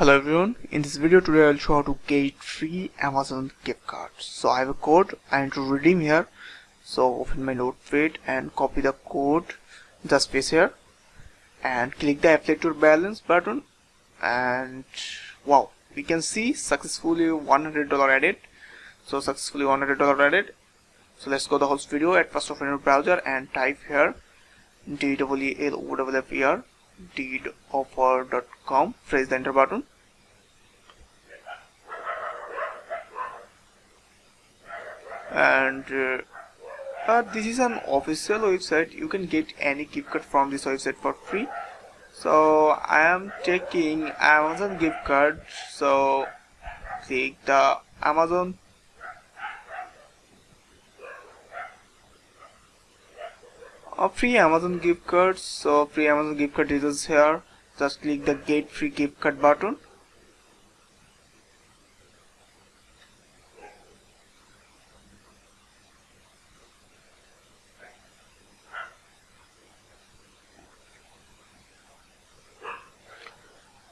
Hello everyone, in this video today I'll show how to get free Amazon gift cards. So I have a code. I need to redeem here. So open my notepad and copy the code, just paste here. And click the apply to balance button. And wow, we can see successfully $100 added. So successfully $100 added. So let's go the whole video. At first open your browser and type here. D-W-E-L-O-F-E-R deedoffer.com press the enter button. And uh, uh, this is an official website. You can get any gift card from this website for free. So I am taking Amazon gift card so click the Amazon a free Amazon gift cards so free Amazon gift card is here. Just click the get free gift card button.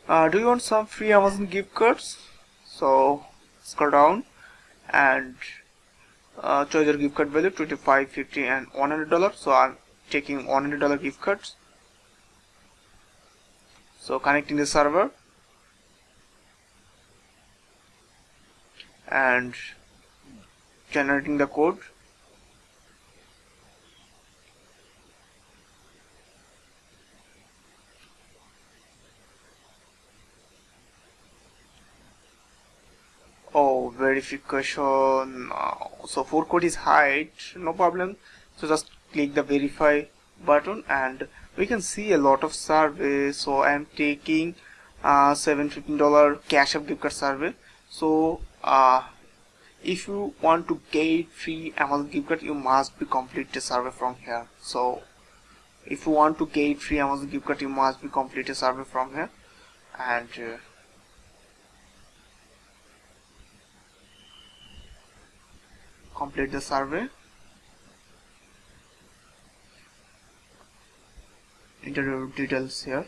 Uh, do you want some free Amazon gift cards? So scroll down and uh, choose your gift card value 25 50 and 100 dollars. So I'm taking 100 dollar gift cards. So connecting the server. And generating the code. Oh verification. Uh, so for code is hide no problem. So just click the verify button and we can see a lot of surveys. So I am taking uh, $715 Cash App gift card survey. So uh, if you want to get free Amazon gift card you must be complete the survey from here. So if you want to get free Amazon gift card you must be complete a survey from here. And uh, complete the survey enter details here.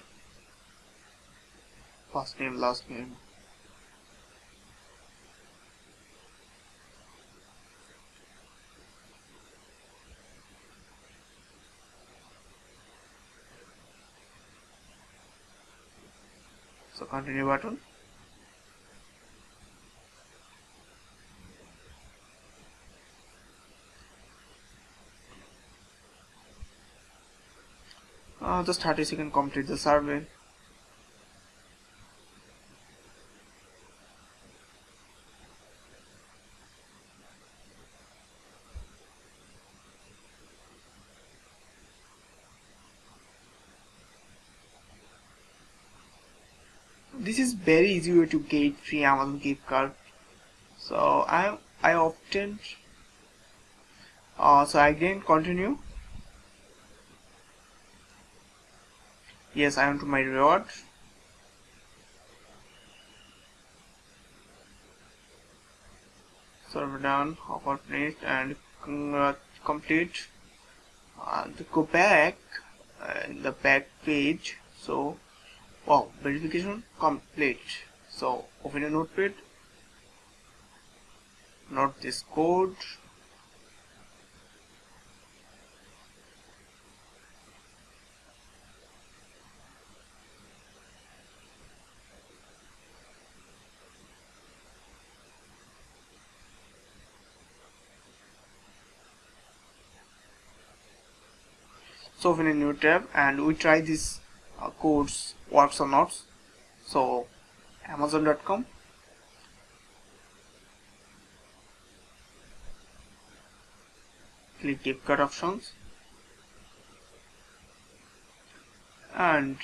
First name last name. So continue button uh, just 30 seconds complete the survey. This is very easy way to get free Amazon gift card. So I I often uh, so I again continue yes I am to my reward server down offer finished and uh, complete uh, to go back uh, in the back page. So wow verification complete. So open a notepad. Note this code so open a new tab and we try this uh, codes works or not so amazon.com click gift card options. And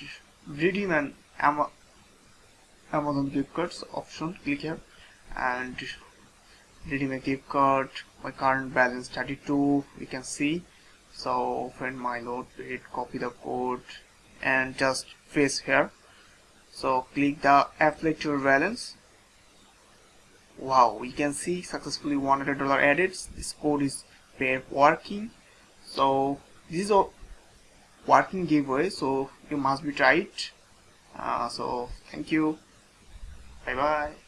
redeem an Ama Amazon gift cards option. Click here. And redeem a gift card. My current balance 32 you can see so open my notepad copy the code and just paste here. So click the apply to balance. Wow we can see successfully $100 added this code is working. So this is a working giveaway so you must be tried. Uh, so thank you. Bye bye